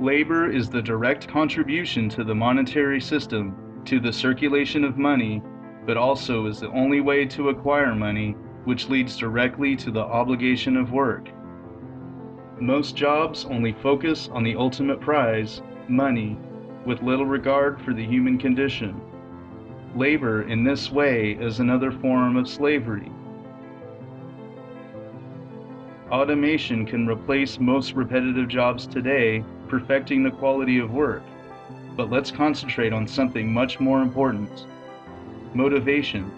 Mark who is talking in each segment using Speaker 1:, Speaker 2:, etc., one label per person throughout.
Speaker 1: Labor is the direct contribution to the monetary system, to the circulation of money, but also is the only way to acquire money, which leads directly to the obligation of work. Most jobs only focus on the ultimate prize, money, with little regard for the human condition. Labor in this way is another form of slavery. Automation can replace most repetitive jobs today, perfecting the quality of work. But let's concentrate on something much more important motivation.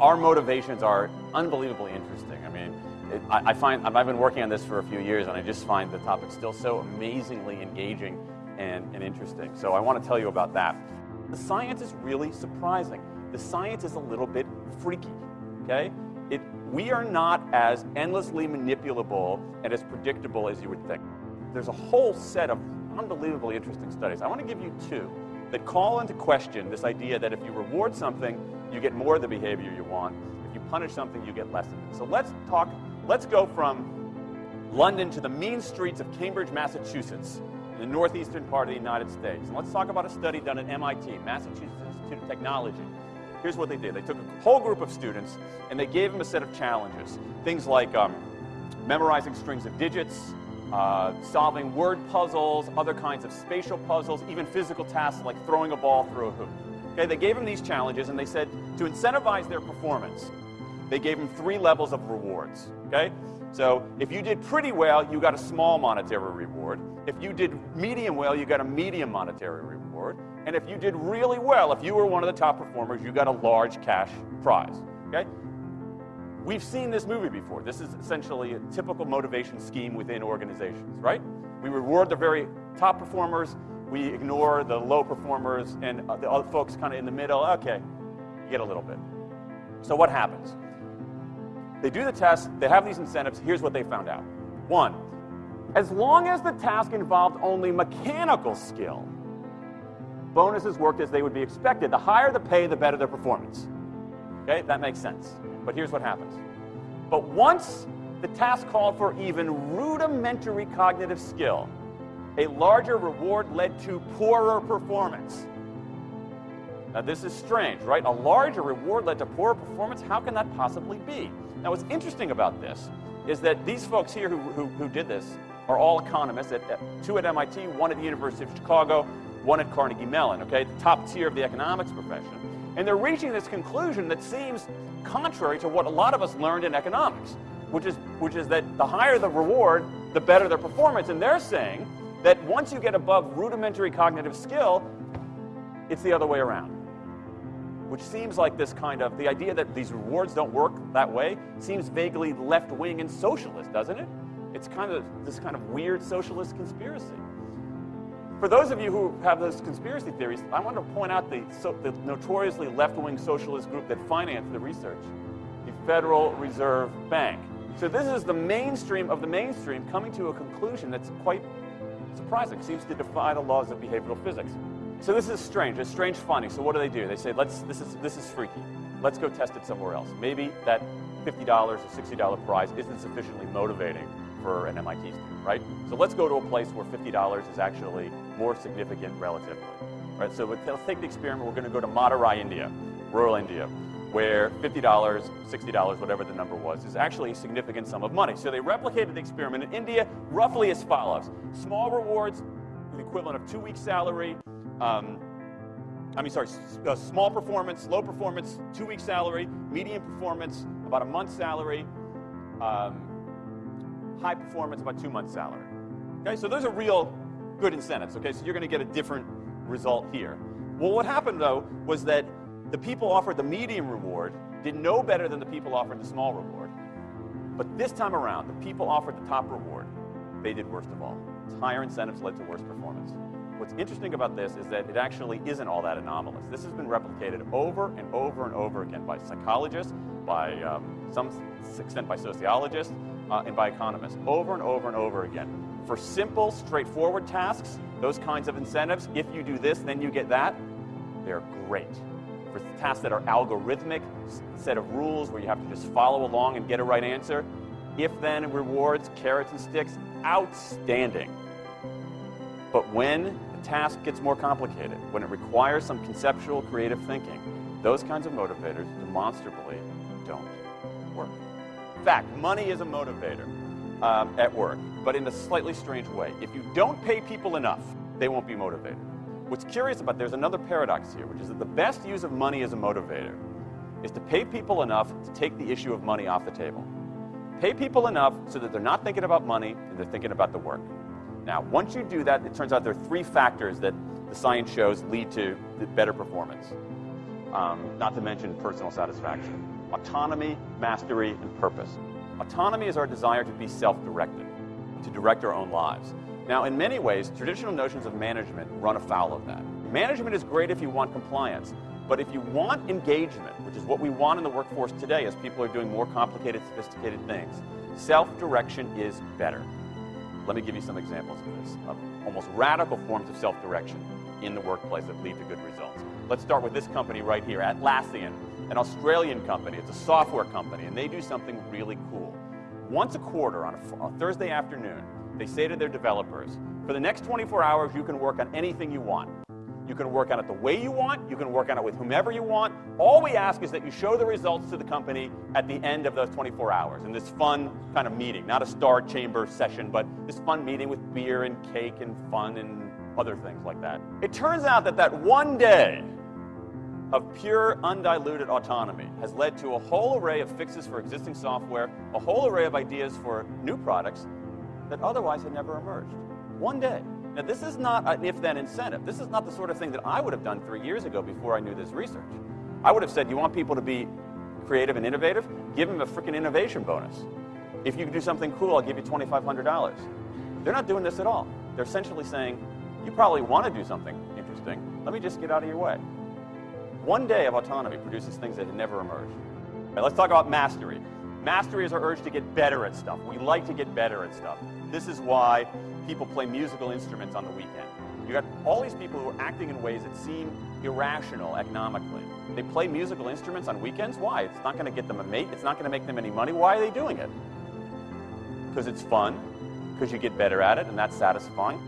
Speaker 2: Our motivations are unbelievably interesting. I mean, it, I, I, find I've been working on this for a few years, and I just find the topic still so amazingly engaging and, and interesting. So I want to tell you about that. The science is really surprising. The science is a little bit freaky. Okay, it, we are not as endlessly manipulable and as predictable as you would think. There's a whole set of unbelievably interesting studies. I want to give you two that call into question this idea that if you reward something, you get more of the behavior you want. If you punish something, you get less of it. So let's talk, let's go from London to the mean streets of Cambridge, Massachusetts, in the northeastern part of the United States. And let's talk about a study done at MIT, Massachusetts Institute of Technology. Here's what they did. They took a whole group of students and they gave them a set of challenges. Things like um, memorizing strings of digits, uh, solving word puzzles, other kinds of spatial puzzles, even physical tasks like throwing a ball through a hoop. Okay, they gave them these challenges and they said to incentivize their performance, they gave them three levels of rewards. Okay? So if you did pretty well, you got a small monetary reward. If you did medium well, you got a medium monetary reward. And if you did really well, if you were one of the top performers, you got a large cash prize. Okay? We've seen this movie before. This is essentially a typical motivation scheme within organizations, right? We reward the very top performers, we ignore the low performers, and uh, the other folks kind of in the middle. Okay, you get a little bit. So what happens? They do the test, they have these incentives. Here's what they found out. One, as long as the task involved only mechanical skill, bonuses worked as they would be expected. The higher the pay, the better the performance. Okay, that makes sense. But here's what happens. But once the task called for even rudimentary cognitive skill, a larger reward led to poorer performance. Now this is strange, right? A larger reward led to poorer performance? How can that possibly be? Now what's interesting about this is that these folks here who, who, who did this are all economists, at, at, two at MIT, one at the University of Chicago, one at Carnegie Mellon, okay? The top tier of the economics profession. And they're reaching this conclusion that seems contrary to what a lot of us learned in economics, which is, which is that the higher the reward, the better their performance. And they're saying that once you get above rudimentary cognitive skill, it's the other way around. Which seems like this kind of, the idea that these rewards don't work that way seems vaguely left-wing and socialist, doesn't it? It's kind of this kind of weird socialist conspiracy. For those of you who have those conspiracy theories, I want to point out the, so, the notoriously left-wing socialist group that financed the research, the Federal Reserve Bank. So this is the mainstream of the mainstream coming to a conclusion that's quite surprising, seems to defy the laws of behavioral physics. So this is strange, it's strange finding. So what do they do? They say, let's, this, is, this is freaky. Let's go test it somewhere else. Maybe that $50 or $60 prize isn't sufficiently motivating for an MIT student, right? So let's go to a place where $50 is actually more significant relatively. Right, so let's take the experiment. We're going to go to Madurai, India, rural India, where $50, $60, whatever the number was, is actually a significant sum of money. So they replicated the experiment in India roughly as follows. Small rewards, the equivalent of two weeks salary. Um, I mean, sorry, uh, small performance, low performance, two weeks salary, medium performance, about a month's salary, um, high performance, about two months salary. Okay, so those are real good incentives, okay? So you're gonna get a different result here. Well, what happened though was that the people offered the medium reward did no better than the people offered the small reward. But this time around, the people offered the top reward, they did worst of all. Higher incentives led to worse performance. What's interesting about this is that it actually isn't all that anomalous. This has been replicated over and over and over again by psychologists, by um, some extent by sociologists, uh, and by economists, over and over and over again. For simple, straightforward tasks, those kinds of incentives, if you do this, then you get that, they're great. For tasks that are algorithmic, set of rules where you have to just follow along and get a right answer, if-then rewards, carrots and sticks, outstanding. But when the task gets more complicated, when it requires some conceptual creative thinking, those kinds of motivators demonstrably don't work. In fact, money is a motivator um, at work, but in a slightly strange way. If you don't pay people enough, they won't be motivated. What's curious about, there's another paradox here, which is that the best use of money as a motivator is to pay people enough to take the issue of money off the table. Pay people enough so that they're not thinking about money and they're thinking about the work. Now, once you do that, it turns out there are three factors that the science shows lead to better performance. Um, not to mention personal satisfaction. Autonomy, mastery, and purpose. Autonomy is our desire to be self-directed, to direct our own lives. Now, in many ways, traditional notions of management run afoul of that. Management is great if you want compliance, but if you want engagement, which is what we want in the workforce today as people are doing more complicated, sophisticated things, self-direction is better. Let me give you some examples of this, of almost radical forms of self-direction in the workplace that lead to good results. Let's start with this company right here, Atlassian, an Australian company. It's a software company, and they do something really cool. Once a quarter, on a, a Thursday afternoon, they say to their developers, for the next 24 hours, you can work on anything you want. You can work on it the way you want. You can work on it with whomever you want. All we ask is that you show the results to the company at the end of those 24 hours in this fun kind of meeting, not a star chamber session, but this fun meeting with beer and cake and fun and other things like that. It turns out that that one day of pure undiluted autonomy has led to a whole array of fixes for existing software, a whole array of ideas for new products that otherwise had never emerged. One day. Now, this is not an if-then incentive. This is not the sort of thing that I would have done three years ago before I knew this research. I would have said, you want people to be creative and innovative? Give them a freaking innovation bonus. If you can do something cool, I'll give you $2,500. They're not doing this at all. They're essentially saying, you probably want to do something interesting. Let me just get out of your way. One day of autonomy produces things that had never emerged. Right, let's talk about mastery. Mastery is our urge to get better at stuff. We like to get better at stuff. This is why people play musical instruments on the weekend. You got all these people who are acting in ways that seem irrational economically. They play musical instruments on weekends. Why? It's not going to get them a mate. It's not going to make them any money. Why are they doing it? Because it's fun, because you get better at it, and that's satisfying.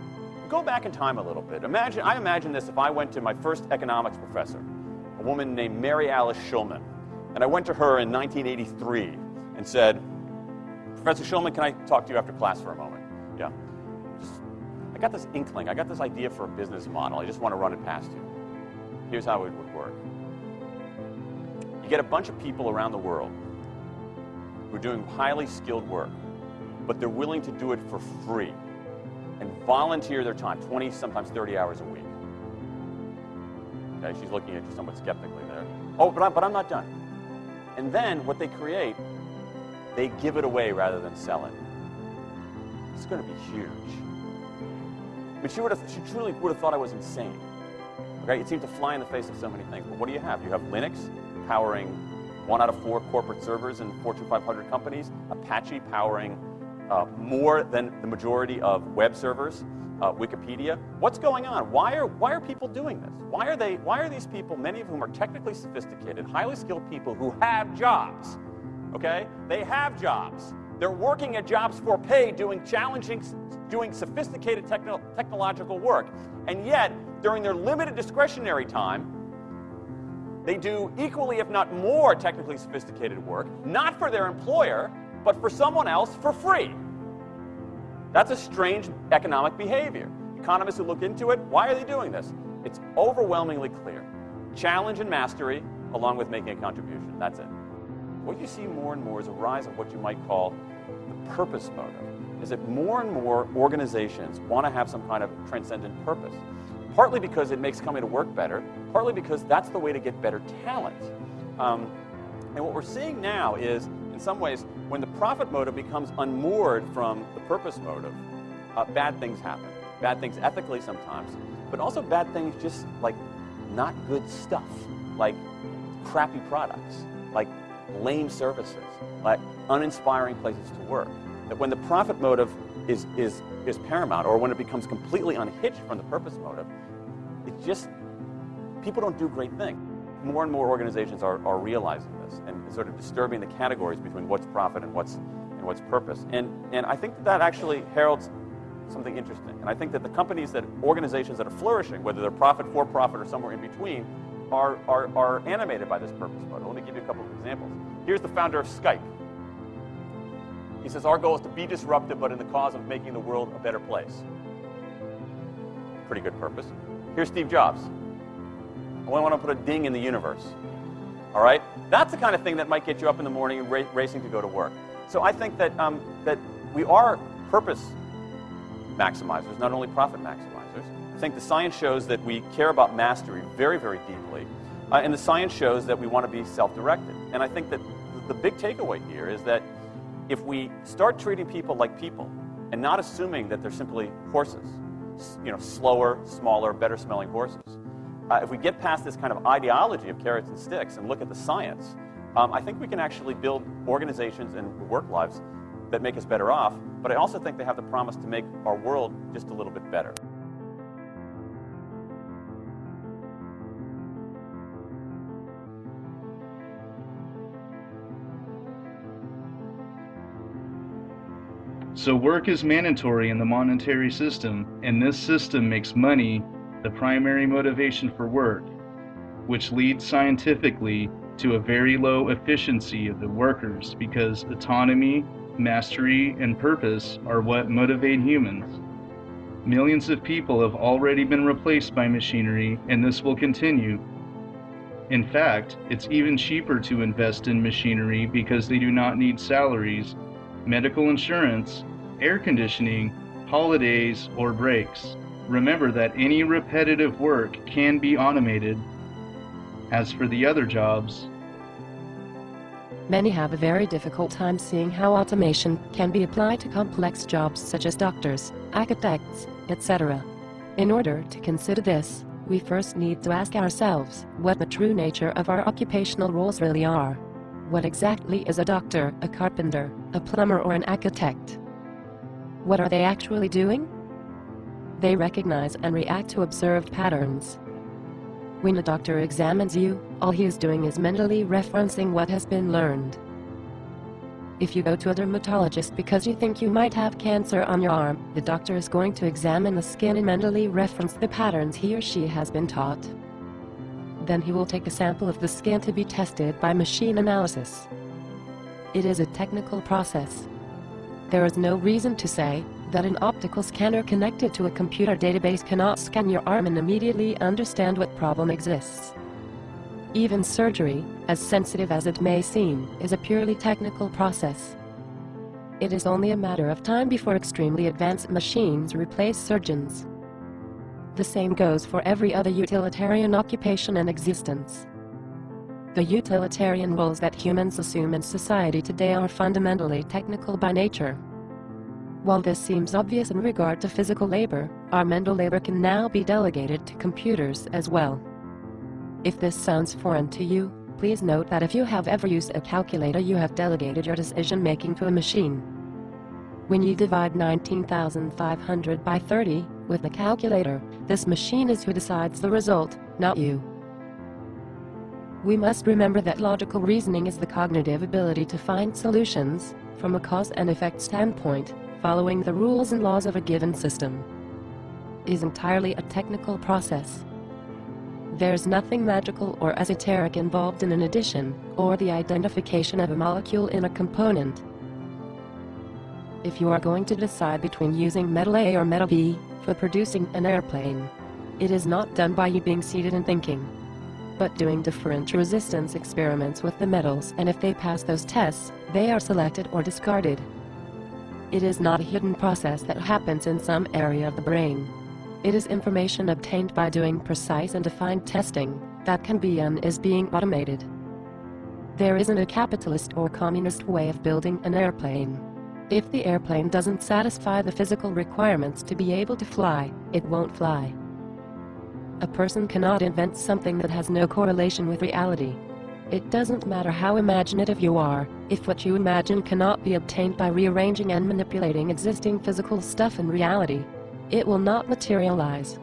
Speaker 2: Go back in time a little bit. Imagine, I imagine this if I went to my first economics professor, woman named Mary Alice Shulman, and I went to her in 1983 and said, Professor Shulman, can I talk to you after class for a moment? Yeah. I got this inkling. I got this idea for a business model. I just want to run it past you. Here's how it would work. You get a bunch of people around the world who are doing highly skilled work, but they're willing to do it for free and volunteer their time, 20, sometimes 30 hours a week. Okay, she's looking at you somewhat skeptically there. Oh, but, I'm, but I'm not done. And then what they create, they give it away rather than sell it. It's going to be huge. But she, would have, she truly would have thought I was insane. Okay? It seemed to fly in the face of so many things. But what do you have? You have Linux powering one out of four corporate servers in Fortune 500 companies, Apache powering uh, more than the majority of web servers, uh, Wikipedia. What's going on? Why are, why are people doing this? Why are, they, why are these people, many of whom are technically sophisticated, highly skilled people who have jobs, okay? They have jobs. They're working at jobs for pay, doing challenging, doing sophisticated techno technological work. And yet, during their limited discretionary time, they do equally, if not more, technically sophisticated work, not for their employer, but for someone else for free. That's a strange economic behavior. Economists who look into it, why are they doing this? It's overwhelmingly clear. Challenge and mastery, along with making a contribution. That's it. What you see more and more is a rise of what you might call the purpose motive. Is that more and more organizations want to have some kind of transcendent purpose. Partly because it makes coming to work better, partly because that's the way to get better talent. Um, and what we're seeing now is, in some ways, when the profit motive becomes unmoored from the purpose motive, uh, bad things happen. Bad things ethically sometimes, but also bad things just like not good stuff, like crappy products, like lame services, like uninspiring places to work. That when the profit motive is, is, is paramount, or when it becomes completely unhitched from the purpose motive, it just, people don't do great things. More and more organizations are, are realizing this and sort of disturbing the categories between what's profit and what's, and what's purpose. And, and I think that, that actually heralds something interesting. And I think that the companies that, organizations that are flourishing, whether they're profit, for profit, or somewhere in between, are, are, are animated by this purpose model. Let me give you a couple of examples. Here's the founder of Skype. He says, Our goal is to be disruptive, but in the cause of making the world a better place. Pretty good purpose. Here's Steve Jobs. I want to put a ding in the universe. All right? That's the kind of thing that might get you up in the morning and ra racing to go to work. So I think that, um, that we are purpose maximizers, not only profit maximizers. I think the science shows that we care about mastery very, very deeply. Uh, and the science shows that we want to be self-directed. And I think that the big takeaway here is that if we start treating people like people and not assuming that they're simply horses, you know, slower, smaller, better smelling horses, uh, if we get past this kind of ideology of carrots and sticks and look at the science, um, I think we can actually build organizations and work lives that make us better off, but I also think they have the promise to make our world just a little bit better.
Speaker 1: So work is mandatory in the monetary system, and this system makes money the primary motivation for work, which leads scientifically to a very low efficiency of the workers because autonomy, mastery, and purpose are what motivate humans. Millions of people have already been replaced by machinery, and this will continue. In fact, it's even cheaper to invest in machinery because they do not need salaries, medical insurance, air conditioning, holidays, or breaks. Remember that any repetitive work can be automated. As for the other jobs,
Speaker 3: Many have a very difficult time seeing how automation can be applied to complex jobs such as doctors, architects, etc. In order to consider this, we first need to ask ourselves what the true nature of our occupational roles really are. What exactly is a doctor, a carpenter, a plumber or an architect? What are they actually doing? They recognize and react to observed patterns. When a doctor examines you, all he is doing is mentally referencing what has been learned. If you go to a dermatologist because you think you might have cancer on your arm, the doctor is going to examine the skin and mentally reference the patterns he or she has been taught. Then he will take a sample of the skin to be tested by machine analysis. It is a technical process. There is no reason to say, that an optical scanner connected to a computer database cannot scan your arm and immediately understand what problem exists. Even surgery, as sensitive as it may seem, is a purely technical process. It is only a matter of time before extremely advanced machines replace surgeons. The same goes for every other utilitarian occupation and existence. The utilitarian roles that humans assume in society today are fundamentally technical by nature. While this seems obvious in regard to physical labor, our mental labor can now be delegated to computers as well. If this sounds foreign to you, please note that if you have ever used a calculator you have delegated your decision-making to a machine. When you divide 19,500 by 30 with the calculator, this machine is who decides the result, not you. We must remember that logical reasoning is the cognitive ability to find solutions, from a cause and effect standpoint, following the rules and laws of a given system is entirely a technical process. There's nothing magical or esoteric involved in an addition or the identification of a molecule in a component. If you are going to decide between using metal A or metal B for producing an airplane, it is not done by you being seated and thinking, but doing different resistance experiments with the metals and if they pass those tests, they are selected or discarded. It is not a hidden process that happens in some area of the brain. It is information obtained by doing precise and defined testing that can be and is being automated. There isn't a capitalist or communist way of building an airplane. If the airplane doesn't satisfy the physical requirements to be able to fly, it won't fly. A person cannot invent something that has no correlation with reality. It doesn't matter how imaginative you are, if what you imagine cannot be obtained by rearranging and manipulating existing physical stuff in reality, it will not materialize.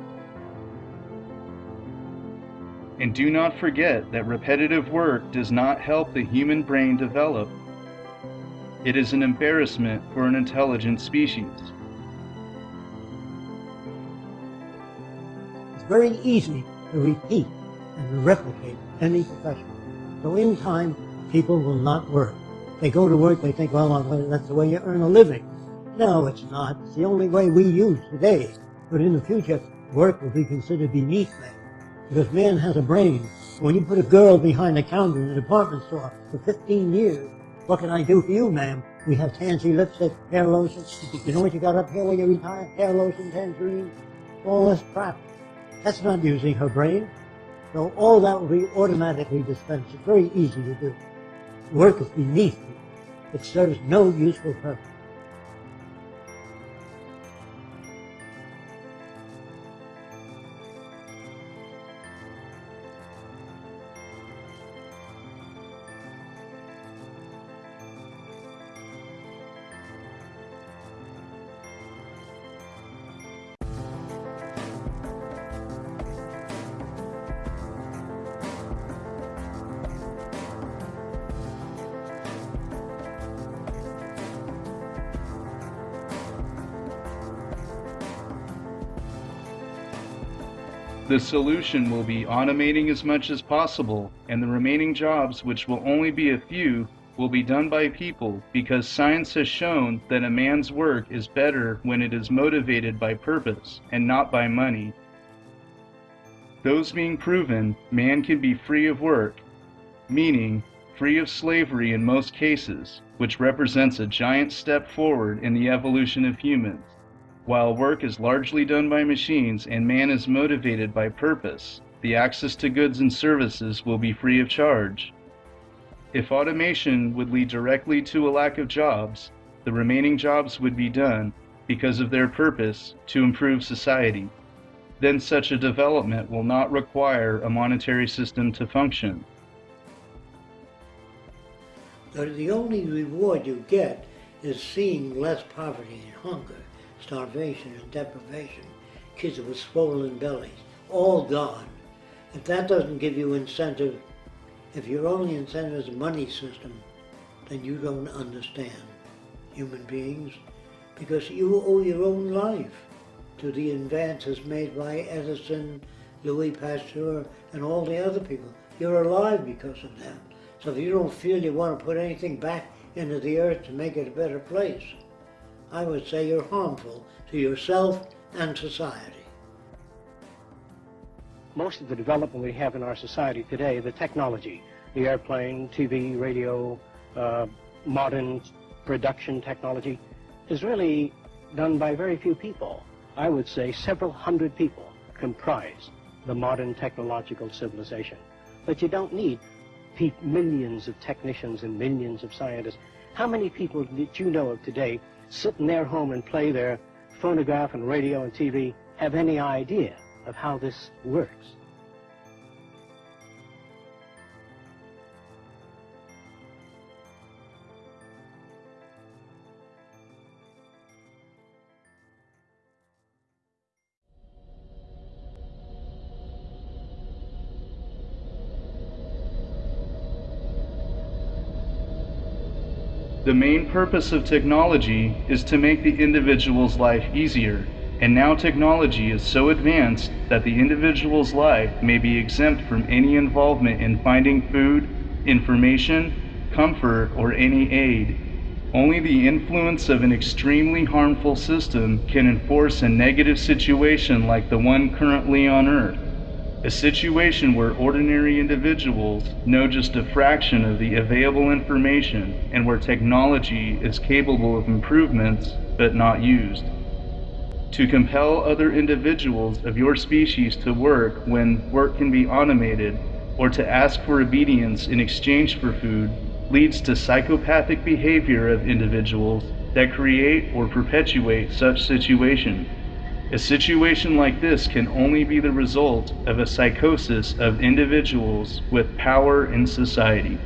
Speaker 1: And do not forget that repetitive work does not help the human brain develop. It is an embarrassment for an intelligent species.
Speaker 4: It's very easy to repeat and replicate any profession. So in time, people will not work. They go to work, they think, well, that's the way you earn a living. No, it's not. It's the only way we use today. But in the future, work will be considered beneath man. Because man has a brain. When you put a girl behind the counter in a department store for 15 years, what can I do for you, ma'am? We have tansy lipstick, hair lotion. You know what you got up here when you retire? Hair lotion, tangerine, all this crap. That's not using her brain. So all that will be automatically dispensed. It's very easy to do. Work is beneath you. It serves no useful purpose.
Speaker 1: The solution will be automating as much as possible, and the remaining jobs, which will only be a few, will be done by people because science has shown that a man's work is better when it is motivated by purpose and not by money. Those being proven, man can be free of work, meaning free of slavery in most cases, which represents a giant step forward in the evolution of humans. While work is largely done by machines and man is motivated by purpose, the access to goods and services will be free of charge. If automation would lead directly to a lack of jobs, the remaining jobs would be done because of their purpose to improve society. Then such a development will not require a monetary system to function.
Speaker 4: The only reward you get is seeing less poverty and hunger starvation and deprivation, kids with swollen bellies, all gone. If that doesn't give you incentive, if your only incentive is a money system, then you don't understand human beings because you owe your own life to the advances made by Edison, Louis Pasteur, and all the other people. You're alive because of them. So if you don't feel you want to put anything back into the earth to make it a better place, I would say you're harmful to yourself and society.
Speaker 5: Most of the development we have in our society today, the technology, the airplane, TV, radio, uh, modern production technology, is really done by very few people. I would say several hundred people comprise the modern technological civilization. But you don't need millions of technicians and millions of scientists. How many people did you know of today sit in their home and play their phonograph and radio and TV have any idea of how this works.
Speaker 1: The main purpose of technology is to make the individual's life easier, and now technology is so advanced that the individual's life may be exempt from any involvement in finding food, information, comfort, or any aid. Only the influence of an extremely harmful system can enforce a negative situation like the one currently on Earth a situation where ordinary individuals know just a fraction of the available information and where technology is capable of improvements but not used. To compel other individuals of your species to work when work can be automated or to ask for obedience in exchange for food leads to psychopathic behavior of individuals that create or perpetuate such situations. A situation like this can only be the result of a psychosis of individuals with power in society.